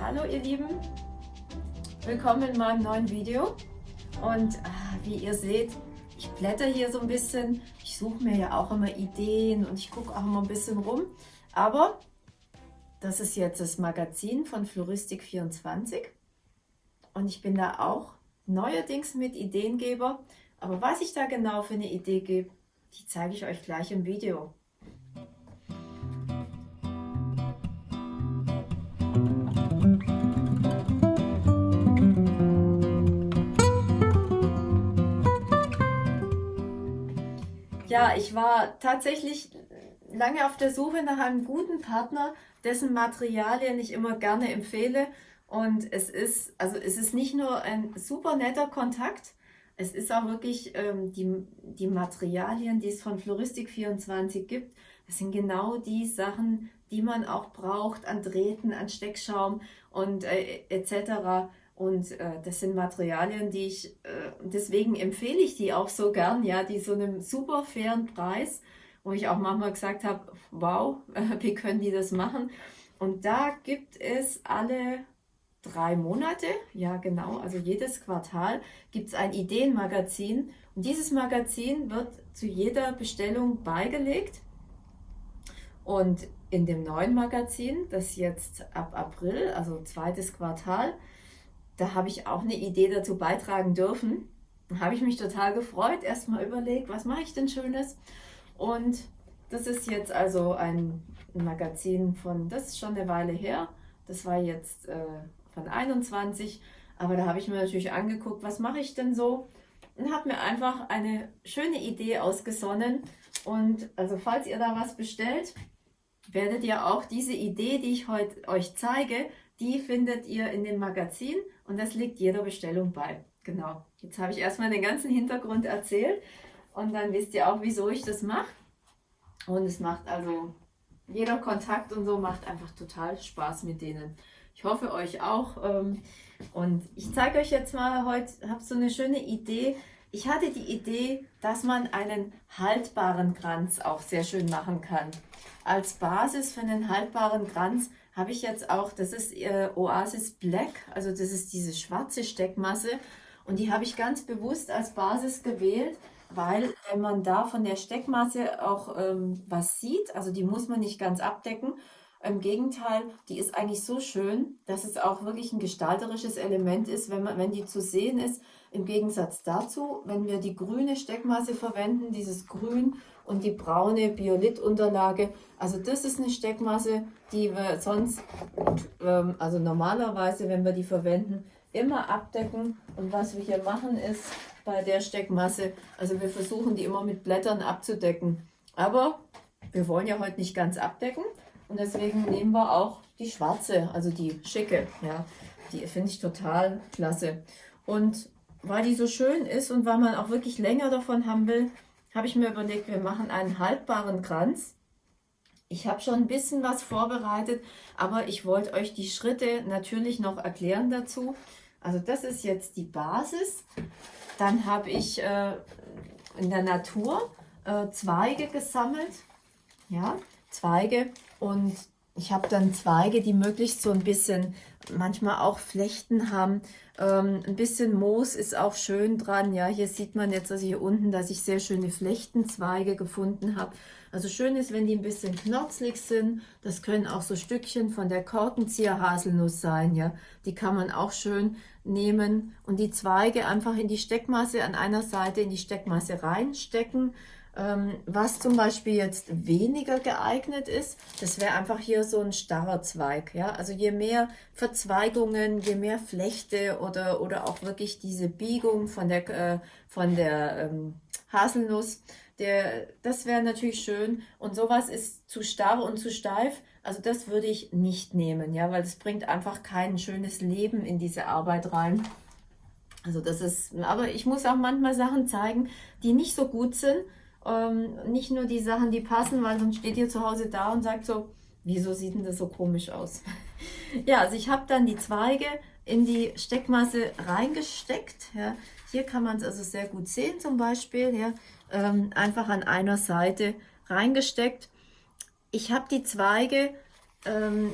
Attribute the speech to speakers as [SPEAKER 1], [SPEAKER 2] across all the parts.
[SPEAKER 1] Hallo ihr Lieben, willkommen in meinem neuen Video. Und ah, wie ihr seht, ich blätter hier so ein bisschen, ich suche mir ja auch immer Ideen und ich gucke auch immer ein bisschen rum, aber das ist jetzt das Magazin von Floristik24 und ich bin da auch neuerdings mit Ideengeber, aber was ich da genau für eine Idee gebe, die zeige ich euch gleich im Video. Ja, ich war tatsächlich lange auf der Suche nach einem guten Partner, dessen Materialien ich immer gerne empfehle. Und es ist, also es ist nicht nur ein super netter Kontakt, es ist auch wirklich ähm, die, die Materialien, die es von Floristik24 gibt. Das sind genau die Sachen, die man auch braucht an Drähten, an Steckschaum und äh, etc. Und äh, das sind Materialien, die ich, äh, deswegen empfehle ich die auch so gern, ja, die so einem super fairen Preis, wo ich auch manchmal gesagt habe, wow, wie können die das machen? Und da gibt es alle drei Monate, ja genau, also jedes Quartal gibt es ein Ideenmagazin und dieses Magazin wird zu jeder Bestellung beigelegt und in dem neuen Magazin, das jetzt ab April, also zweites Quartal, da habe ich auch eine Idee dazu beitragen dürfen. Da habe ich mich total gefreut, erstmal überlegt, was mache ich denn Schönes? Und das ist jetzt also ein Magazin von, das ist schon eine Weile her, das war jetzt äh, von 21, aber da habe ich mir natürlich angeguckt, was mache ich denn so? Und habe mir einfach eine schöne Idee ausgesonnen. Und also falls ihr da was bestellt, werdet ihr auch diese Idee, die ich heute euch zeige, die findet ihr in dem Magazin und das liegt jeder Bestellung bei. Genau. Jetzt habe ich erstmal den ganzen Hintergrund erzählt und dann wisst ihr auch, wieso ich das mache. Und es macht also, jeder Kontakt und so macht einfach total Spaß mit denen. Ich hoffe euch auch. Ähm, und ich zeige euch jetzt mal heute, habe so eine schöne Idee. Ich hatte die Idee, dass man einen haltbaren Kranz auch sehr schön machen kann. Als Basis für einen haltbaren Kranz habe ich jetzt auch, das ist äh, Oasis Black, also das ist diese schwarze Steckmasse und die habe ich ganz bewusst als Basis gewählt, weil wenn man da von der Steckmasse auch ähm, was sieht, also die muss man nicht ganz abdecken, im Gegenteil, die ist eigentlich so schön, dass es auch wirklich ein gestalterisches Element ist, wenn, man, wenn die zu sehen ist. Im Gegensatz dazu, wenn wir die grüne Steckmasse verwenden, dieses Grün und die braune Biolitunterlage, also das ist eine Steckmasse, die wir sonst, ähm, also normalerweise, wenn wir die verwenden, immer abdecken. Und was wir hier machen ist bei der Steckmasse, also wir versuchen die immer mit Blättern abzudecken. Aber wir wollen ja heute nicht ganz abdecken. Und deswegen nehmen wir auch die schwarze, also die schicke. Ja, die finde ich total klasse. Und weil die so schön ist und weil man auch wirklich länger davon haben will, habe ich mir überlegt, wir machen einen haltbaren Kranz. Ich habe schon ein bisschen was vorbereitet, aber ich wollte euch die Schritte natürlich noch erklären dazu. Also das ist jetzt die Basis. Dann habe ich äh, in der Natur äh, Zweige gesammelt. Ja, Zweige und ich habe dann Zweige, die möglichst so ein bisschen, manchmal auch Flechten haben. Ähm, ein bisschen Moos ist auch schön dran. Ja, hier sieht man jetzt also hier unten, dass ich sehr schöne Flechtenzweige gefunden habe. Also schön ist, wenn die ein bisschen knorzlig sind. Das können auch so Stückchen von der Korkenzieher-Haselnuss sein. Ja, die kann man auch schön nehmen und die Zweige einfach in die Steckmasse an einer Seite in die Steckmasse reinstecken was zum Beispiel jetzt weniger geeignet ist, das wäre einfach hier so ein starrer Zweig. Ja? Also je mehr Verzweigungen, je mehr Flechte oder, oder auch wirklich diese Biegung von der, äh, von der ähm, Haselnuss, der, das wäre natürlich schön. Und sowas ist zu starr und zu steif. Also das würde ich nicht nehmen, ja, weil das bringt einfach kein schönes Leben in diese Arbeit rein. Also das ist, aber ich muss auch manchmal Sachen zeigen, die nicht so gut sind, ähm, nicht nur die Sachen, die passen, weil sonst steht ihr zu Hause da und sagt so, wieso sieht denn das so komisch aus? ja, also ich habe dann die Zweige in die Steckmasse reingesteckt. Ja. Hier kann man es also sehr gut sehen zum Beispiel. Ja. Ähm, einfach an einer Seite reingesteckt. Ich habe die Zweige ähm,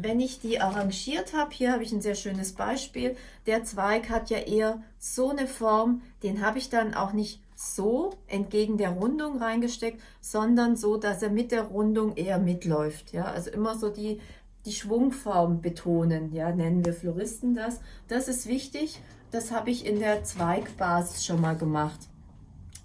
[SPEAKER 1] wenn ich die arrangiert habe, hier habe ich ein sehr schönes Beispiel, der Zweig hat ja eher so eine Form, den habe ich dann auch nicht so entgegen der Rundung reingesteckt, sondern so, dass er mit der Rundung eher mitläuft. Ja? Also immer so die, die Schwungform betonen, ja, nennen wir Floristen das. Das ist wichtig, das habe ich in der Zweigbasis schon mal gemacht.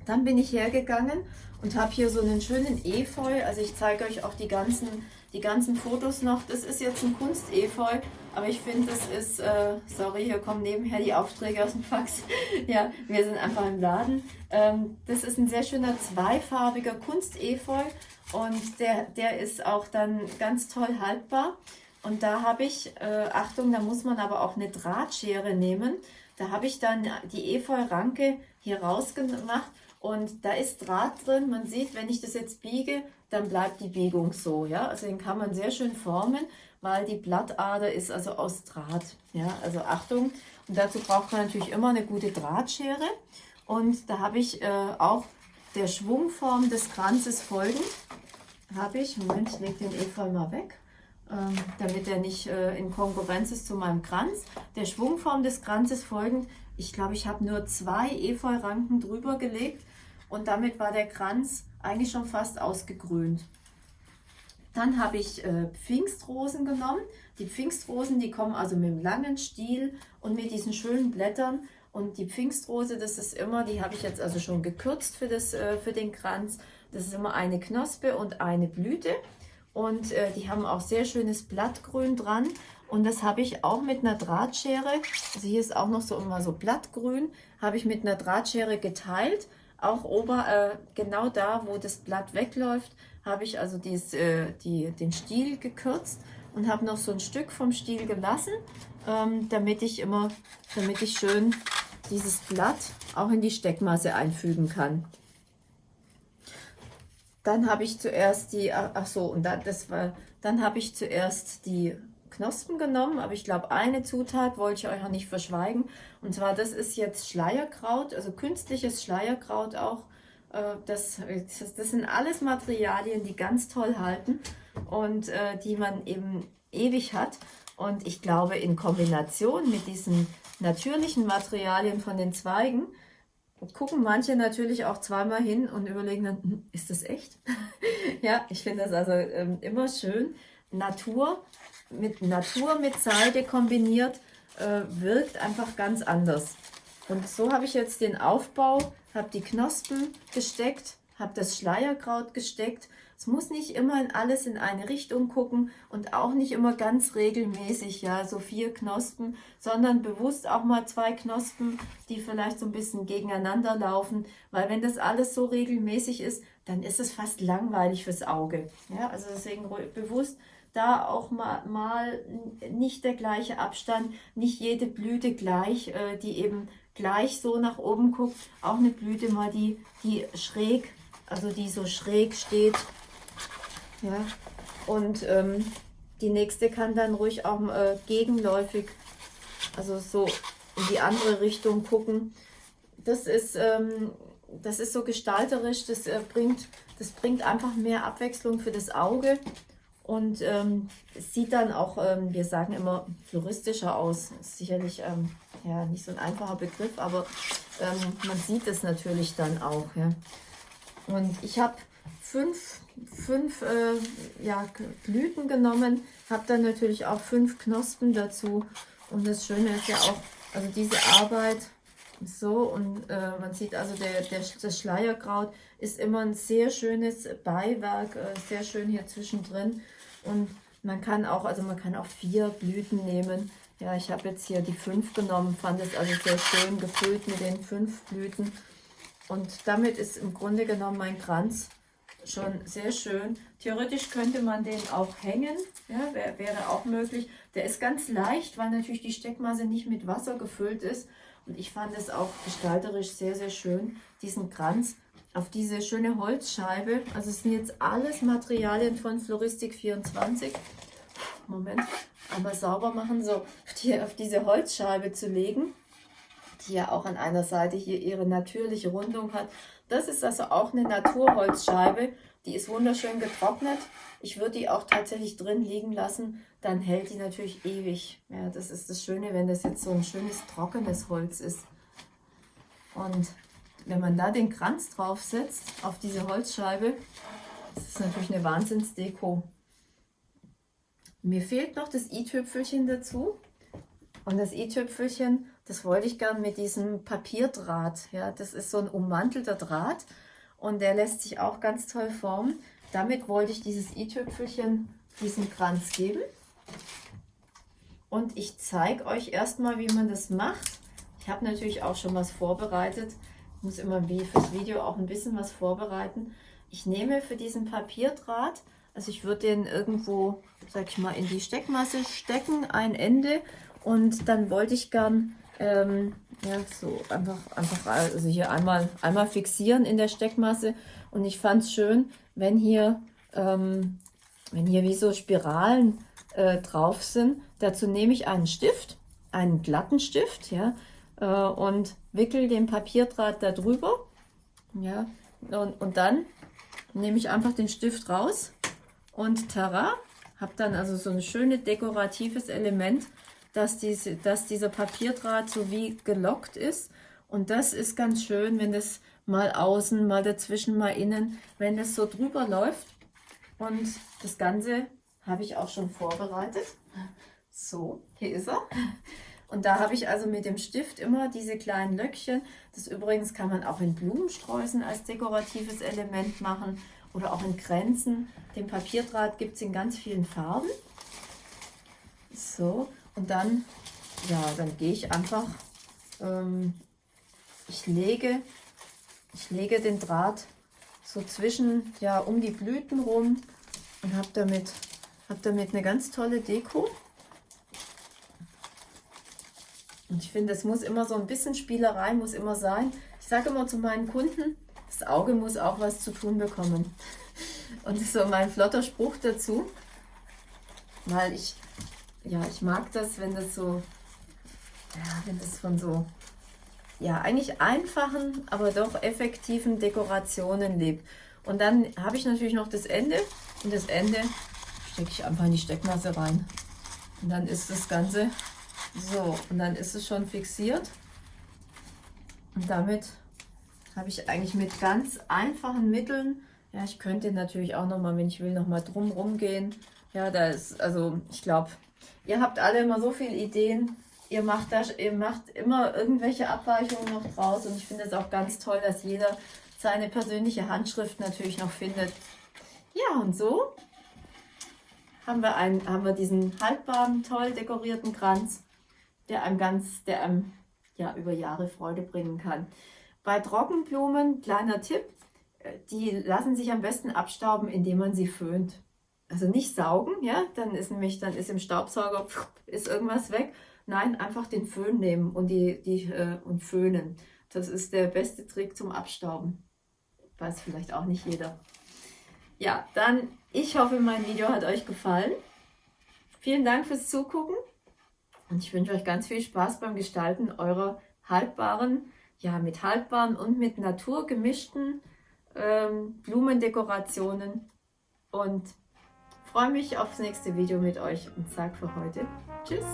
[SPEAKER 1] Dann bin ich hergegangen und habe hier so einen schönen Efeu, also ich zeige euch auch die ganzen die ganzen Fotos noch. Das ist jetzt ein Kunstefeu, aber ich finde, das ist, äh, sorry, hier kommen nebenher die Aufträge aus dem Fax. ja, wir sind einfach im Laden. Ähm, das ist ein sehr schöner zweifarbiger Kunstefeu und der, der ist auch dann ganz toll haltbar. Und da habe ich, äh, Achtung, da muss man aber auch eine Drahtschere nehmen. Da habe ich dann die Efeu-Ranke hier rausgemacht und da ist Draht drin. Man sieht, wenn ich das jetzt biege, dann bleibt die Biegung so. Ja? Also den kann man sehr schön formen, weil die Blattader ist also aus Draht. Ja? Also Achtung, und dazu braucht man natürlich immer eine gute Drahtschere. Und da habe ich äh, auch der Schwungform des Kranzes folgend, habe ich, Moment, ich lege den Efeu mal weg, ähm, damit er nicht äh, in Konkurrenz ist zu meinem Kranz. Der Schwungform des Kranzes folgend, ich glaube, ich habe nur zwei Efeu-Ranken drüber gelegt und damit war der Kranz eigentlich schon fast ausgegrünt. Dann habe ich äh, Pfingstrosen genommen. Die Pfingstrosen, die kommen also mit einem langen Stiel und mit diesen schönen Blättern. Und die Pfingstrose, das ist immer, die habe ich jetzt also schon gekürzt für, das, äh, für den Kranz. Das ist immer eine Knospe und eine Blüte. Und äh, die haben auch sehr schönes Blattgrün dran. Und das habe ich auch mit einer Drahtschere, also hier ist auch noch so immer so Blattgrün, habe ich mit einer Drahtschere geteilt auch ober, äh, genau da, wo das Blatt wegläuft, habe ich also dies, äh, die, den Stiel gekürzt und habe noch so ein Stück vom Stiel gelassen, ähm, damit ich immer, damit ich schön dieses Blatt auch in die Steckmasse einfügen kann. Dann habe ich zuerst die, ach so, und dann, das war, dann habe ich zuerst die Knospen genommen, aber ich glaube, eine Zutat wollte ich euch auch nicht verschweigen. Und zwar, das ist jetzt Schleierkraut, also künstliches Schleierkraut auch. Äh, das, das sind alles Materialien, die ganz toll halten und äh, die man eben ewig hat. Und ich glaube, in Kombination mit diesen natürlichen Materialien von den Zweigen, gucken manche natürlich auch zweimal hin und überlegen dann, hm, ist das echt? ja, ich finde das also ähm, immer schön. Natur mit Natur mit Seide kombiniert, äh, wirkt einfach ganz anders. Und so habe ich jetzt den Aufbau, habe die Knospen gesteckt, habe das Schleierkraut gesteckt. Es muss nicht immer alles in eine Richtung gucken und auch nicht immer ganz regelmäßig, ja, so vier Knospen, sondern bewusst auch mal zwei Knospen, die vielleicht so ein bisschen gegeneinander laufen, weil wenn das alles so regelmäßig ist, dann ist es fast langweilig fürs Auge. Ja, also deswegen bewusst da auch mal, mal nicht der gleiche Abstand, nicht jede Blüte gleich, äh, die eben gleich so nach oben guckt. Auch eine Blüte mal, die, die schräg, also die so schräg steht. Ja, und ähm, die nächste kann dann ruhig auch äh, gegenläufig, also so in die andere Richtung gucken. Das ist, ähm, das ist so gestalterisch, das, äh, bringt, das bringt einfach mehr Abwechslung für das Auge. Und ähm, es sieht dann auch, ähm, wir sagen immer, floristischer aus. Ist sicherlich ähm, ja, nicht so ein einfacher Begriff, aber ähm, man sieht es natürlich dann auch. Ja. Und ich habe fünf, fünf äh, ja, Blüten genommen, habe dann natürlich auch fünf Knospen dazu. Und das Schöne ist ja auch, also diese Arbeit so und äh, man sieht also, der, der, das Schleierkraut ist immer ein sehr schönes Beiwerk, äh, sehr schön hier zwischendrin. Und man kann auch, also man kann auch vier Blüten nehmen. Ja, ich habe jetzt hier die fünf genommen, fand es also sehr schön gefüllt mit den fünf Blüten. Und damit ist im Grunde genommen mein Kranz schon sehr schön. Theoretisch könnte man den auch hängen, ja, wär, wäre auch möglich. Der ist ganz leicht, weil natürlich die Steckmasse nicht mit Wasser gefüllt ist. Und ich fand es auch gestalterisch sehr, sehr schön, diesen Kranz auf diese schöne Holzscheibe. Also es sind jetzt alles Materialien von Floristik 24. Moment, einmal sauber machen, so die, auf diese Holzscheibe zu legen, die ja auch an einer Seite hier ihre natürliche Rundung hat. Das ist also auch eine Naturholzscheibe Die ist wunderschön getrocknet. Ich würde die auch tatsächlich drin liegen lassen, dann hält die natürlich ewig. Ja, das ist das Schöne, wenn das jetzt so ein schönes trockenes Holz ist. Und wenn man da den Kranz draufsetzt auf diese Holzscheibe, das ist natürlich eine Wahnsinnsdeko. Mir fehlt noch das i-Tüpfelchen dazu. Und das i-Tüpfelchen, das wollte ich gern mit diesem Papierdraht. Ja, das ist so ein ummantelter Draht und der lässt sich auch ganz toll formen. Damit wollte ich dieses i-Tüpfelchen diesen Kranz geben. Und ich zeige euch erstmal, wie man das macht. Ich habe natürlich auch schon was vorbereitet. Ich muss immer wie fürs Video auch ein bisschen was vorbereiten. Ich nehme für diesen Papierdraht, also ich würde den irgendwo, sag ich mal, in die Steckmasse stecken, ein Ende. Und dann wollte ich gern ähm, ja, so einfach, einfach also hier einmal, einmal fixieren in der Steckmasse. Und ich fand es schön, wenn hier, ähm, wenn hier wie so Spiralen äh, drauf sind. Dazu nehme ich einen Stift, einen glatten Stift, ja, äh, und wickel den Papierdraht da drüber. Ja, und, und dann nehme ich einfach den Stift raus und tara, habe dann also so ein schönes dekoratives Element, dass, diese, dass dieser Papierdraht so wie gelockt ist. Und das ist ganz schön, wenn das mal außen, mal dazwischen, mal innen, wenn das so drüber läuft. Und das Ganze habe ich auch schon vorbereitet. So, hier ist er. Und da habe ich also mit dem Stift immer diese kleinen Löckchen. Das übrigens kann man auch in Blumensträußen als dekoratives Element machen oder auch in Kränzen. Den Papierdraht gibt es in ganz vielen Farben. So, und dann, ja, dann gehe ich einfach, ähm, ich lege, ich lege den Draht so zwischen, ja, um die Blüten rum und habe damit, hab damit eine ganz tolle Deko. Und ich finde, es muss immer so ein bisschen Spielerei, muss immer sein. Ich sage immer zu meinen Kunden, das Auge muss auch was zu tun bekommen. Und das ist so mein flotter Spruch dazu, weil ich, ja, ich mag das, wenn das so, ja, wenn das von so, ja, eigentlich einfachen, aber doch effektiven Dekorationen lebt. Und dann habe ich natürlich noch das Ende und das Ende stecke ich einfach in die Steckmasse rein. Und dann ist das Ganze so, und dann ist es schon fixiert. Und damit habe ich eigentlich mit ganz einfachen Mitteln, ja, ich könnte natürlich auch nochmal, wenn ich will, nochmal drum gehen. Ja, da ist, also ich glaube, ihr habt alle immer so viele Ideen. Ihr macht, das, ihr macht immer irgendwelche Abweichungen noch draus und ich finde es auch ganz toll, dass jeder seine persönliche Handschrift natürlich noch findet. Ja, und so haben wir, einen, haben wir diesen haltbaren, toll dekorierten Kranz der einem ganz, der einem ja über Jahre Freude bringen kann. Bei Trockenblumen, kleiner Tipp, äh, die lassen sich am besten abstauben, indem man sie föhnt. Also nicht saugen, ja, dann ist nämlich, dann ist im Staubsauger, ist irgendwas weg. Nein, einfach den Föhn nehmen und, die, die, äh, und föhnen. Das ist der beste Trick zum Abstauben. Weiß vielleicht auch nicht jeder. Ja, dann, ich hoffe, mein Video hat euch gefallen. Vielen Dank fürs Zugucken. Und ich wünsche euch ganz viel Spaß beim Gestalten eurer haltbaren, ja mit haltbaren und mit Natur gemischten ähm, Blumendekorationen. Und freue mich aufs nächste Video mit euch und sage für heute Tschüss.